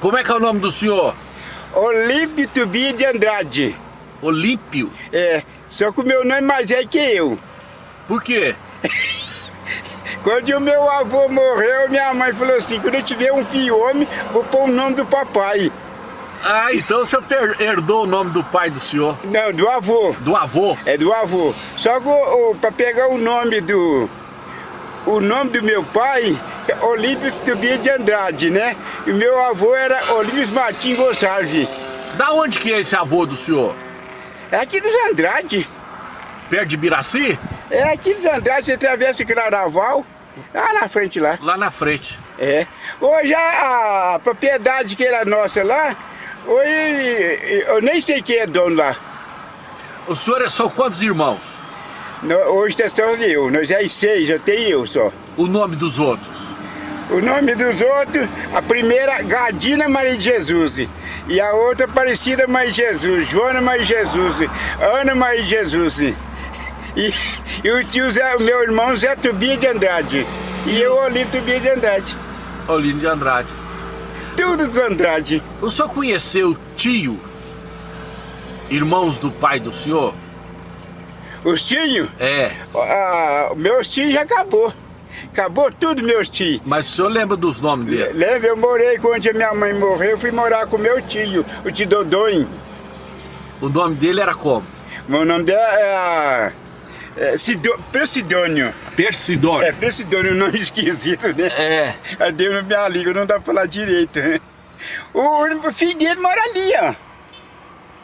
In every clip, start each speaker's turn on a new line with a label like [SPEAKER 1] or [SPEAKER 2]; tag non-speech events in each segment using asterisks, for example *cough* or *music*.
[SPEAKER 1] Como é que é o nome do senhor?
[SPEAKER 2] Olímpio Tubi de Andrade.
[SPEAKER 1] Olímpio?
[SPEAKER 2] É, só que o meu nome é mais é que eu.
[SPEAKER 1] Por quê? *laughs*
[SPEAKER 2] Quando o meu avô morreu, minha mãe falou assim, quando eu tiver um filho homem, vou pôr o nome do papai.
[SPEAKER 1] Ah, então você herdou o nome do pai do senhor?
[SPEAKER 2] Não, do avô.
[SPEAKER 1] Do avô?
[SPEAKER 2] É do avô. Só que para pegar o nome do... O nome do meu pai Olímpio Tubia de Andrade, né? E meu avô era Olímpio Martins Gonçalves.
[SPEAKER 1] Da onde que é esse avô do senhor?
[SPEAKER 2] É aqui dos Andrade.
[SPEAKER 1] Perto de Biraci?
[SPEAKER 2] É aqui dos Andrade, você atravessa o Carnaval, lá na frente lá.
[SPEAKER 1] Lá na frente.
[SPEAKER 2] É. Hoje a, a propriedade que era nossa lá, hoje eu nem sei quem é dono lá.
[SPEAKER 1] O senhor é só quantos irmãos?
[SPEAKER 2] No, hoje estamos eu, nós é seis, eu tenho eu só.
[SPEAKER 1] O nome dos outros?
[SPEAKER 2] O nome dos outros, a primeira, Gardina Maria de Jesus. E a outra, Aparecida Maria de Jesus, Joana Maria de Jesus, Ana Maria de Jesus. E, e o tio Zé, o meu irmão Zé Tubinha de Andrade. E eu, Olino Tubinha de Andrade.
[SPEAKER 1] Olino de Andrade.
[SPEAKER 2] Tudo dos Andrade.
[SPEAKER 1] O senhor conheceu tio, irmãos do pai do senhor?
[SPEAKER 2] Os tios?
[SPEAKER 1] É.
[SPEAKER 2] Ah, meus tios já acabou. Acabou tudo meus tios.
[SPEAKER 1] Mas o senhor lembra dos nomes deles?
[SPEAKER 2] Lembro, eu morei quando a minha mãe morreu, eu fui morar com meu tio, o tio Dodôin.
[SPEAKER 1] O nome dele era como?
[SPEAKER 2] O nome dele é... é Sido, Persidônio.
[SPEAKER 1] Persidônio?
[SPEAKER 2] É, Persidônio, um nome *laughs* esquisito, né?
[SPEAKER 1] É.
[SPEAKER 2] é Deu na minha língua, não dá pra falar direito. O, o filho dele mora ali, ó.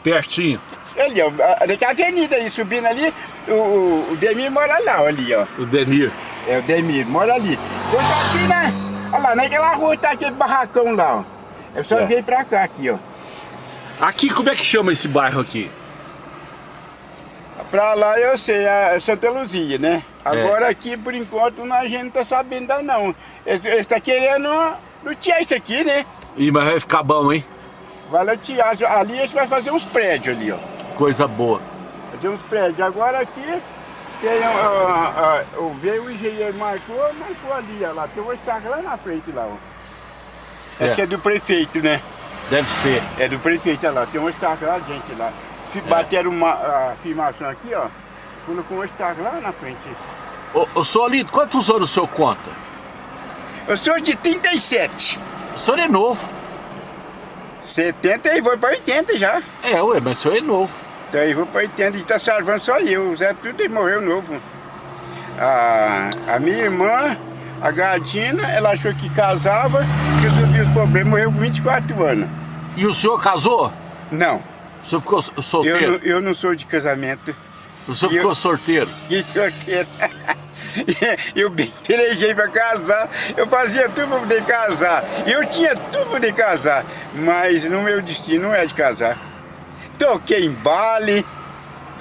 [SPEAKER 1] Pertinho?
[SPEAKER 2] Ali, ó, naquela avenida aí, subindo ali, o, o Demir mora lá, ali, ó.
[SPEAKER 1] O Demir?
[SPEAKER 2] É, o Demir, mora ali. Eu tô aqui, né? Olha lá, naquela rua tá aquele barracão lá, ó. Eu só veio pra cá, aqui, ó.
[SPEAKER 1] Aqui, como é que chama esse bairro aqui?
[SPEAKER 2] Pra lá eu sei, é Santa Luzia, né?
[SPEAKER 1] É.
[SPEAKER 2] Agora aqui, por enquanto, a gente não tá sabendo ainda não. Eles, eles tá querendo lutear isso aqui, né?
[SPEAKER 1] Ih, mas vai ficar bom, hein?
[SPEAKER 2] Vai lutear, ali eles vão fazer uns prédios ali, ó.
[SPEAKER 1] Coisa boa.
[SPEAKER 2] Fazer uns prédios. Agora aqui, tem, ó, ó, ó, veio o engenheiro, marcou, marcou ali, ó, lá. Tem uma estaca lá na frente, lá, ó. Acho que é do prefeito, né?
[SPEAKER 1] Deve ser.
[SPEAKER 2] É do prefeito, olha lá. Tem uma estaca lá, gente, lá. Se bateram uma a afirmação aqui, ó. Colocou uma estaca lá na frente.
[SPEAKER 1] Ô, ô Solido, quantos anos o senhor conta?
[SPEAKER 2] Eu sou de 37.
[SPEAKER 1] O senhor é novo.
[SPEAKER 2] 70 e vou pra 80 já.
[SPEAKER 1] É, ué, mas o senhor é novo.
[SPEAKER 2] Então aí vou pra 80 e tá salvando só eu. O Zé tudo morreu novo. A, a minha irmã, a Gardina, ela achou que casava, resolveu os problemas, morreu com 24 anos.
[SPEAKER 1] E o senhor casou?
[SPEAKER 2] Não,
[SPEAKER 1] O senhor ficou
[SPEAKER 2] eu,
[SPEAKER 1] solteiro?
[SPEAKER 2] não- eu não sou de casamento.
[SPEAKER 1] O senhor
[SPEAKER 2] eu-
[SPEAKER 1] ficou sorteiro? *laughs*
[SPEAKER 2] Que sorteiro. Eu bem pelejei pra casar, eu fazia tudo pra poder casar. Eu tinha tudo pra poder casar, mas no meu destino não é de casar. Toquei em baile,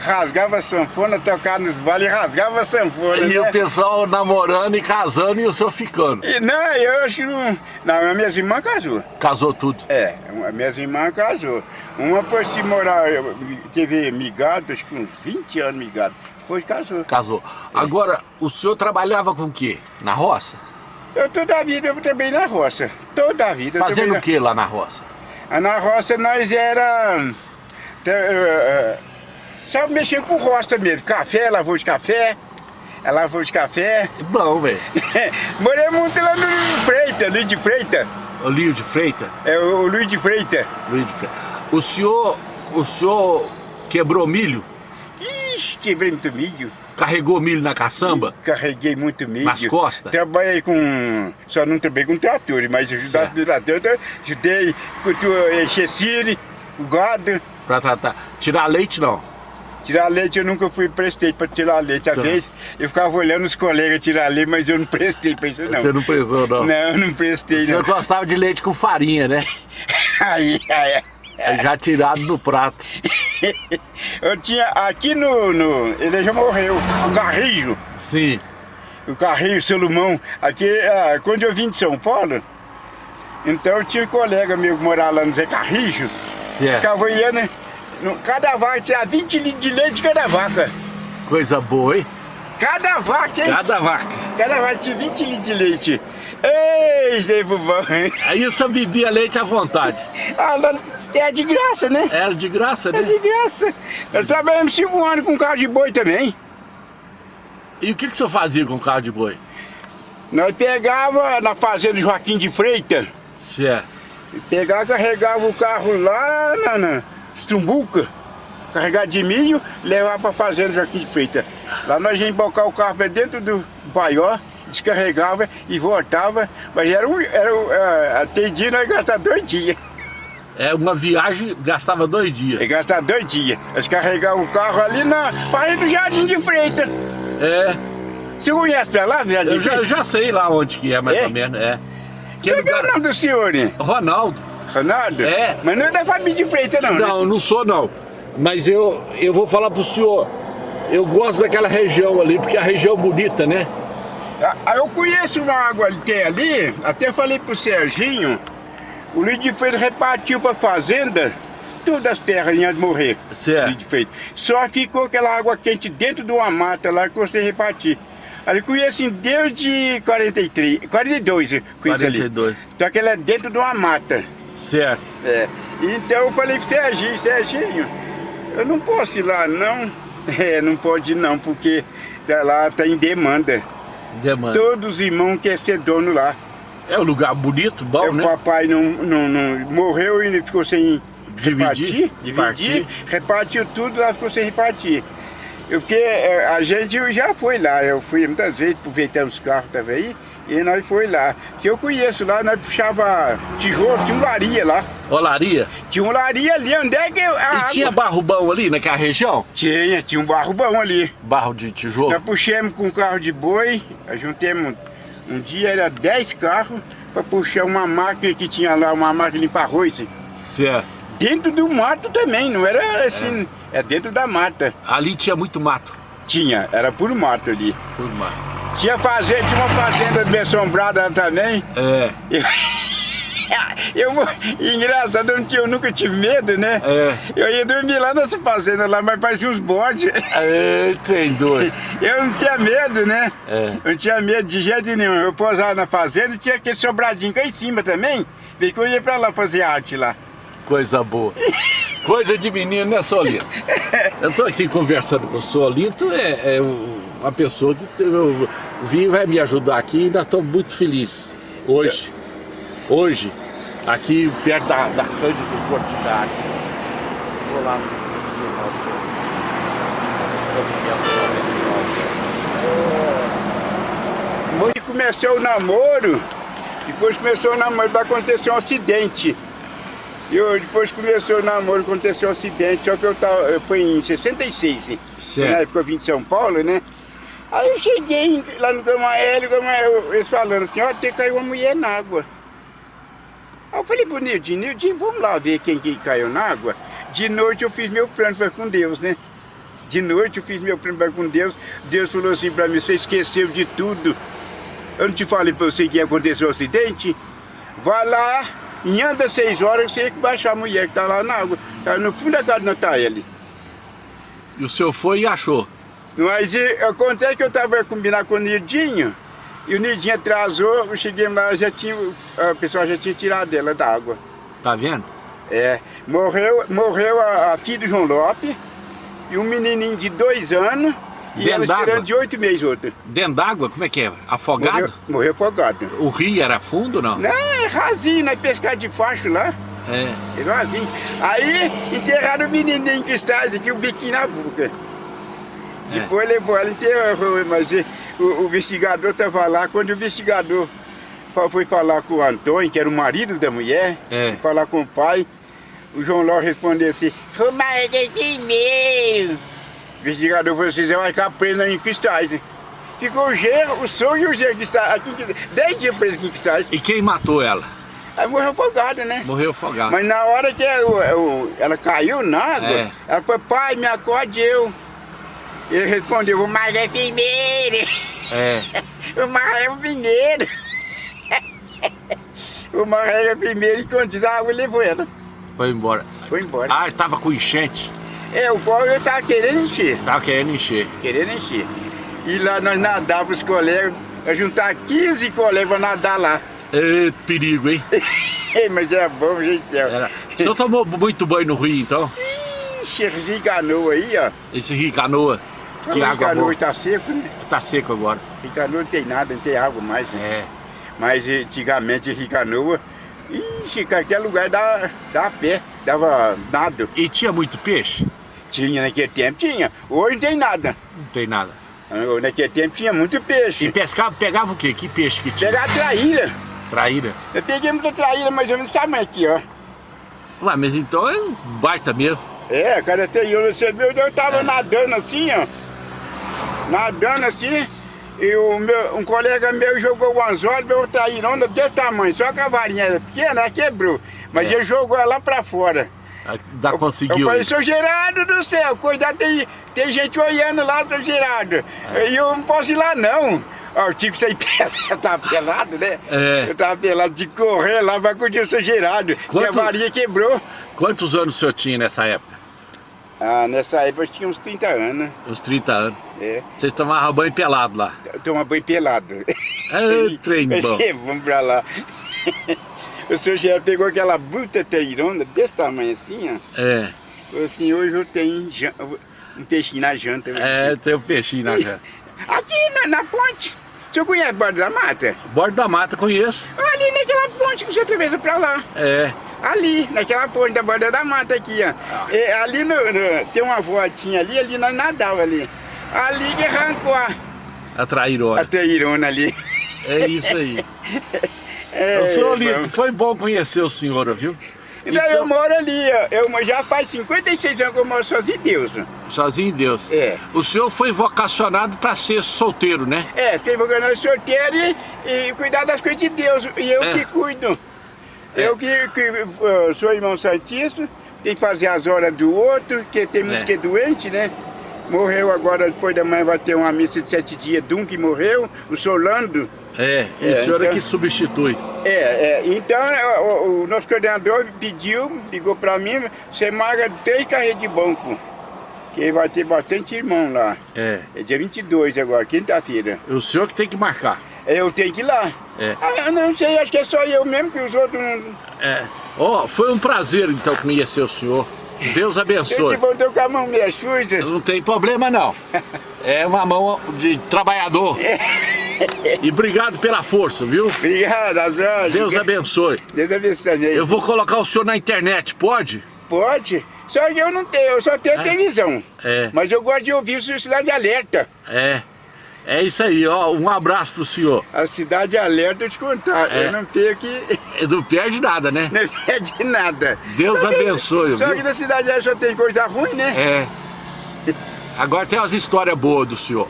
[SPEAKER 2] rasgava a sanfona, tocava nos bailes e rasgava a sanfona.
[SPEAKER 1] E
[SPEAKER 2] né?
[SPEAKER 1] o pessoal namorando e casando e o senhor ficando.
[SPEAKER 2] E, não, eu acho que não. Não, a minha irmã casou.
[SPEAKER 1] Casou tudo.
[SPEAKER 2] É, a minha irmã casou. Uma por se morar, teve migado, acho que uns 20 anos migado. Depois casou.
[SPEAKER 1] Casou. Agora, o senhor trabalhava com o quê? Na roça?
[SPEAKER 2] Eu toda a vida eu trabalhei na roça. Toda a vida.
[SPEAKER 1] Fazendo o quê lá na roça?
[SPEAKER 2] na- Na roça nós era. Eh, Só mexer com roça mesmo. Café, lavoura de café. Lavoura de café.
[SPEAKER 1] Bom, velho. *laughs*
[SPEAKER 2] Morei muito lá no Luiz de Freita, Luiz de Freita.
[SPEAKER 1] O Lírio de Freita?
[SPEAKER 2] É o Luiz de Freita.
[SPEAKER 1] Luiz de Freita. O senhor, o senhor quebrou milho?
[SPEAKER 2] Ixi, quebrei muito milho.
[SPEAKER 1] Carregou milho na caçamba?
[SPEAKER 2] Carreguei muito milho.
[SPEAKER 1] Nas costas?
[SPEAKER 2] Trabalhei com... Só não trabalhei com trator, mas ajudei eu Ajudei com tu- encher o gado.
[SPEAKER 1] Pra tratar. Tirar leite não.
[SPEAKER 2] Tirar leite eu nunca fui, prestei pra tirar leite. Às vezes eu ficava olhando os colegas tirar leite, mas eu não prestei pra isso não.
[SPEAKER 1] Você não precisou, não.
[SPEAKER 2] Não, eu não prestei
[SPEAKER 1] senhor
[SPEAKER 2] não.
[SPEAKER 1] gostava de leite com farinha, né? *laughs*
[SPEAKER 2] Aí, aí,
[SPEAKER 1] É Já tirado do prato. *laughs*
[SPEAKER 2] eu tinha aqui no, no... Ele já morreu, o Carrijo.
[SPEAKER 1] Sim.
[SPEAKER 2] o Carrinho Salomão, aqui, ah, quando eu vim de São Paulo, então eu tinha um colega meu que morava lá no Zé Carrijo,
[SPEAKER 1] Certo.
[SPEAKER 2] indo, no, cada vaca tinha 20 litros de leite cada vaca.
[SPEAKER 1] Coisa boa, hein?
[SPEAKER 2] Cada vaca, hein?
[SPEAKER 1] Cada vaca.
[SPEAKER 2] Cada vaca tinha 20 litros de leite. Ei, tempo bom.
[SPEAKER 1] Aí você bebia leite à vontade.
[SPEAKER 2] Ah, lá- é de graça, né?
[SPEAKER 1] Era de graça,
[SPEAKER 2] É
[SPEAKER 1] né?
[SPEAKER 2] de graça. Nós trabalhamos cinco anos com carro de boi também.
[SPEAKER 1] E o que, que o senhor fazia com carro de boi?
[SPEAKER 2] Nós pegava na fazenda Joaquim de Freitas,
[SPEAKER 1] Certo.
[SPEAKER 2] Pegava, carregava o carro lá na, na Estrumbuca, carregado de milho, levava para a fazenda Joaquim de Freitas. Lá nós ia embocar o carro para dentro do paió, descarregava e voltava, mas era, um, era um, ah, até dia nós gastávamos dois dias.
[SPEAKER 1] É, uma viagem gastava dois dias.
[SPEAKER 2] Ia gastar dois dias. Nós carregávamos o carro ali na parede do Jardim de Freitas.
[SPEAKER 1] É,
[SPEAKER 2] Você conhece pra lá, do Jardim
[SPEAKER 1] eu
[SPEAKER 2] de
[SPEAKER 1] já, eu já sei lá onde que é, mais
[SPEAKER 2] É?
[SPEAKER 1] ou menos. É. Que
[SPEAKER 2] é o nome do senhor, né?
[SPEAKER 1] Ronaldo.
[SPEAKER 2] Ronaldo?
[SPEAKER 1] É.
[SPEAKER 2] Mas não é da família de Freitas, não, né?
[SPEAKER 1] Não, não sou não. Mas eu, eu vou falar pro senhor. Eu gosto daquela região ali, porque é a região bonita, né?
[SPEAKER 2] Ah, Eu conheço uma água que tem ali, até falei pro Serginho, o Luiz de Freitas repartiu pra fazenda todas as terras antes de morrer.
[SPEAKER 1] Certo.
[SPEAKER 2] Só ficou aquela água quente dentro de uma mata lá que você repartiu. Ali conheço desde 43, 42 eu conheço
[SPEAKER 1] 42.
[SPEAKER 2] ali. Então aquela é dentro de uma mata.
[SPEAKER 1] Certo.
[SPEAKER 2] É. Então eu falei pro Serginho, Serginho, eu não posso ir lá não. *laughs* É, não pode ir não, porque tá lá tá em demanda.
[SPEAKER 1] Demanda.
[SPEAKER 2] Todos os irmãos querem ser dono lá.
[SPEAKER 1] É um lugar bonito, bom,
[SPEAKER 2] o
[SPEAKER 1] né?
[SPEAKER 2] papai não, não, não morreu e ele ficou sem
[SPEAKER 1] Dividir,
[SPEAKER 2] repartir, dividir, repartiu tudo, lá ficou sem repartir. Eu, porque é, a gente já foi lá, eu fui muitas vezes, aproveitando os carros também, e nós foi lá. Que eu conheço lá, nós puxava tijolo, tinha um laria lá.
[SPEAKER 1] Olaria.
[SPEAKER 2] Tinha um laria ali, onde é que a
[SPEAKER 1] E
[SPEAKER 2] água...
[SPEAKER 1] tinha barro bom ali naquela região?
[SPEAKER 2] Tinha, tinha um barro bom ali.
[SPEAKER 1] Barro de tijolo?
[SPEAKER 2] Nós puxamos com um carro de boi, nós juntemos, um dia era 10 carros, para puxar uma máquina que tinha lá, uma máquina de limpar arroz.
[SPEAKER 1] Certo.
[SPEAKER 2] Dentro do mato também, não era assim, é, dentro da mata.
[SPEAKER 1] Ali tinha muito mato.
[SPEAKER 2] Tinha, era puro mato ali.
[SPEAKER 1] Tudo mais.
[SPEAKER 2] Tinha fazenda, tinha uma fazenda bem assombrada também.
[SPEAKER 1] É. *laughs*
[SPEAKER 2] Eu, eu engraçado, eu, nunca tive medo, né?
[SPEAKER 1] É.
[SPEAKER 2] Eu ia dormir lá nessa fazenda lá, mas parecia uns bodes.
[SPEAKER 1] É, trem doido. *laughs*
[SPEAKER 2] Eu não tinha medo, né?
[SPEAKER 1] É.
[SPEAKER 2] Eu não tinha medo de jeito nenhum. Eu pousava na fazenda e tinha aquele sobradinho cá em cima também. Vem que eu ia pra lá fazer arte lá.
[SPEAKER 1] Coisa boa. *laughs* Coisa de menino, né, Solito? Eu tô aqui conversando com o Solito, é, é um- uma pessoa que eu vai me ajudar aqui e nós estamos muito felizes. Hoje, hoje, aqui perto da, da Cândido Portinari. Vou lá no
[SPEAKER 2] E começou o namoro, depois começou o namoro, aconteceu um acidente. E eu, depois começou o namoro, aconteceu um acidente, só que eu tava, foi em 66,
[SPEAKER 1] Certo.
[SPEAKER 2] na época eu vim de São Paulo, né? Aí eu cheguei lá no Gamael, eles falando assim, ó, tem que cair uma mulher na água. Aí eu falei pro Nildinho, Nildinho, vamos lá ver quem que caiu na água. De noite eu fiz meu plano para com Deus, né? De noite eu fiz meu plano para com Deus. Deus falou assim para mim, você esqueceu de tudo. Eu não te falei para você que ia acontecer um acidente? Vai lá, em anda seis horas, você que vai achar a mulher que tá lá na água. Tá no fundo da casa do Nataeli.
[SPEAKER 1] E o senhor foi e achou.
[SPEAKER 2] Mas e, acontece que eu tava combinando com o Nidinho, e o Nidinho atrasou, eu cheguei lá, já tinha, a pessoa já tinha tirado ela da água.
[SPEAKER 1] Tá vendo?
[SPEAKER 2] É, morreu, morreu a, a filha do João Lopes, e um menininho de dois anos, e
[SPEAKER 1] Dentro
[SPEAKER 2] ela esperando de oito meses outra.
[SPEAKER 1] Dentro d'água, como é que é? Afogado?
[SPEAKER 2] Morreu, morreu afogado.
[SPEAKER 1] O rio era fundo ou não?
[SPEAKER 2] Não, é rasinho, nós pescar de facho lá.
[SPEAKER 1] É.
[SPEAKER 2] É rasinho. Aí enterraram o menininho que está aqui, o biquinho na boca.
[SPEAKER 1] É.
[SPEAKER 2] Depois levou ela enterrou, mas o, o investigador estava lá, quando o investigador foi falar com o Antônio, que era o marido da mulher,
[SPEAKER 1] É.
[SPEAKER 2] falar com o pai, o João Ló respondeu assim, o marido é primeiro. O investigador falou assim, vai ficar preso em cristais. Ficou o genro, o sonho e o genro que está aqui, dez dias preso aqui em cristais.
[SPEAKER 1] E quem matou ela?
[SPEAKER 2] Aí morreu afogado, né?
[SPEAKER 1] Morreu afogado.
[SPEAKER 2] Mas na hora que eu- eu- ela caiu na água,
[SPEAKER 1] É.
[SPEAKER 2] ela falou, pai, me acorde eu. Ele respondeu, o mar é primeiro.
[SPEAKER 1] É. *laughs*
[SPEAKER 2] O mar é o primeiro. *laughs* o mar é primeiro e quando diz a água levou ela.
[SPEAKER 1] Foi embora.
[SPEAKER 2] Foi embora.
[SPEAKER 1] Ah, estava com enchente.
[SPEAKER 2] É, o qual eu tava querendo encher,
[SPEAKER 1] Tava querendo encher.
[SPEAKER 2] querendo encher. E lá nós nadávamos, os colegas, juntar 15 colegas pra nadar lá.
[SPEAKER 1] É perigo, hein? *laughs*
[SPEAKER 2] Mas é bom, gente do céu.
[SPEAKER 1] Era. O senhor tomou muito banho no rio, então?
[SPEAKER 2] Ixi, esse canoa aí, ó.
[SPEAKER 1] Esse rio canoa. Que
[SPEAKER 2] o
[SPEAKER 1] água
[SPEAKER 2] canoa
[SPEAKER 1] boa.
[SPEAKER 2] tá seco, né?
[SPEAKER 1] Tá seco agora.
[SPEAKER 2] Ricanoa não tem nada, não tem água mais. né?
[SPEAKER 1] É.
[SPEAKER 2] Mas antigamente Ricanoa, ixi, qualquer lugar dava, dava pé, dava nado.
[SPEAKER 1] E tinha muito peixe?
[SPEAKER 2] Tinha naquele tempo, tinha. Hoje não tem nada.
[SPEAKER 1] Não tem nada.
[SPEAKER 2] Ah, Naquele tempo tinha muito
[SPEAKER 1] E
[SPEAKER 2] peixe.
[SPEAKER 1] pescava, pegava o quê? Que peixe que tinha?
[SPEAKER 2] Pegar traíra.
[SPEAKER 1] Traíra.
[SPEAKER 2] Eu peguei muita traíra, mais ou menos desse tamanho aqui, ó.
[SPEAKER 1] Ué, mas então é baita mesmo.
[SPEAKER 2] É, cara, traíra, você viu, eu tava
[SPEAKER 1] É.
[SPEAKER 2] nadando assim, ó. Nadando assim. E o meu, um colega meu jogou o anzol, meu trairona desse tamanho, só que a varinha era pequena, quebrou. Mas
[SPEAKER 1] É.
[SPEAKER 2] ele jogou ela pra fora.
[SPEAKER 1] Ah, Dá,
[SPEAKER 2] Eu
[SPEAKER 1] conseguiu.
[SPEAKER 2] falei, seu Gerardo do céu, cuidado, tem, tem gente olhando lá, seu Gerardo.
[SPEAKER 1] É.
[SPEAKER 2] E eu não posso ir lá, não. Ó, eu tive que sair *laughs* pelado, eu tava pelado, né?
[SPEAKER 1] É.
[SPEAKER 2] Eu tava pelado de correr lá pra curtir o seu Gerardo.
[SPEAKER 1] Quanto-
[SPEAKER 2] E a varinha quebrou.
[SPEAKER 1] Quantos anos o senhor tinha nessa época?
[SPEAKER 2] Ah, nessa época eu tinha uns 30 anos.
[SPEAKER 1] Uns 30 anos.
[SPEAKER 2] É,
[SPEAKER 1] Vocês tomavam banho pelado lá.
[SPEAKER 2] toma banho pelado.
[SPEAKER 1] É, trem *laughs* bom. *laughs*
[SPEAKER 2] Vamos pra lá. O seu Gerardo pegou aquela bruta teirona desse tamanho assim, ó.
[SPEAKER 1] É,
[SPEAKER 2] Falou assim, hoje eu tenho um peixinho na janta. eu
[SPEAKER 1] é, tem um peixinho na cara. *laughs*
[SPEAKER 2] Aqui na, na ponte. O senhor conhece Borda da Mata?
[SPEAKER 1] Bordo da Mata conheço.
[SPEAKER 2] Ali naquela ponte que o senhor atravessa pra lá.
[SPEAKER 1] É,
[SPEAKER 2] Ali, naquela ponte da Borda da Mata aqui, ó. É, ali no, no- tem uma voltinha ali, ali nós nadava ali. Ali que arrancou a,
[SPEAKER 1] a
[SPEAKER 2] a
[SPEAKER 1] trairona.
[SPEAKER 2] ali.
[SPEAKER 1] É isso aí. *laughs*
[SPEAKER 2] É,
[SPEAKER 1] Ô, senhor. Lito, foi bom conhecer o senhor, viu?
[SPEAKER 2] Então, eu moro ali, ó. Eu já faz 56 anos que eu moro sozinho, Deus.
[SPEAKER 1] sozinho em Deus.
[SPEAKER 2] É.
[SPEAKER 1] O senhor foi vocacionado para ser solteiro, né?
[SPEAKER 2] É, vai ganhar sorteiro e, e cuidar das coisas de Deus. E eu
[SPEAKER 1] É.
[SPEAKER 2] que cuido.
[SPEAKER 1] É.
[SPEAKER 2] Eu que, que uh, sou irmão santista, tem que fazer as horas do outro, porque tem muitos
[SPEAKER 1] É.
[SPEAKER 2] que é doente, né? Morreu agora, depois da manhã vai ter uma missa de sete dias de um que morreu, o Solando.
[SPEAKER 1] É, e
[SPEAKER 2] É,
[SPEAKER 1] o senhor é
[SPEAKER 2] então-
[SPEAKER 1] que substitui.
[SPEAKER 2] É, é, então é, o, o nosso coordenador pediu, ligou pra mim, você marca três carreiras de banco, que vai ter bastante irmão lá.
[SPEAKER 1] É.
[SPEAKER 2] É dia 22 agora, quinta-feira.
[SPEAKER 1] O senhor que tem que marcar.
[SPEAKER 2] Eu tenho que ir lá.
[SPEAKER 1] É.
[SPEAKER 2] Ah, não sei, acho que é só eu mesmo, que os outros não...
[SPEAKER 1] É. Ó, foi um prazer então conhecer o senhor. Deus
[SPEAKER 2] Eu
[SPEAKER 1] abençoe.
[SPEAKER 2] te botou com a mão meia suja.
[SPEAKER 1] Não tem problema não. É uma mão de trabalhador. E obrigado pela força, viu?
[SPEAKER 2] Obrigado, Azor.
[SPEAKER 1] Deus abençoe.
[SPEAKER 2] Deus abençoe também.
[SPEAKER 1] Eu vou colocar o senhor na internet, pode?
[SPEAKER 2] Pode? Só que eu não tenho, eu só tenho televisão.
[SPEAKER 1] É.
[SPEAKER 2] Mas eu gosto de ouvir o Cidade Alerta.
[SPEAKER 1] É. É isso aí, ó. Um abraço pro senhor.
[SPEAKER 2] A Cidade Alerta, eu te contar,
[SPEAKER 1] É.
[SPEAKER 2] eu não tenho que...
[SPEAKER 1] Não perde nada, né?
[SPEAKER 2] Não pede nada.
[SPEAKER 1] Deus
[SPEAKER 2] Só que-
[SPEAKER 1] abençoe,
[SPEAKER 2] Só
[SPEAKER 1] viu?
[SPEAKER 2] que na Cidade só tem coisa ruim, né?
[SPEAKER 1] É. Agora tem umas histórias boas do senhor.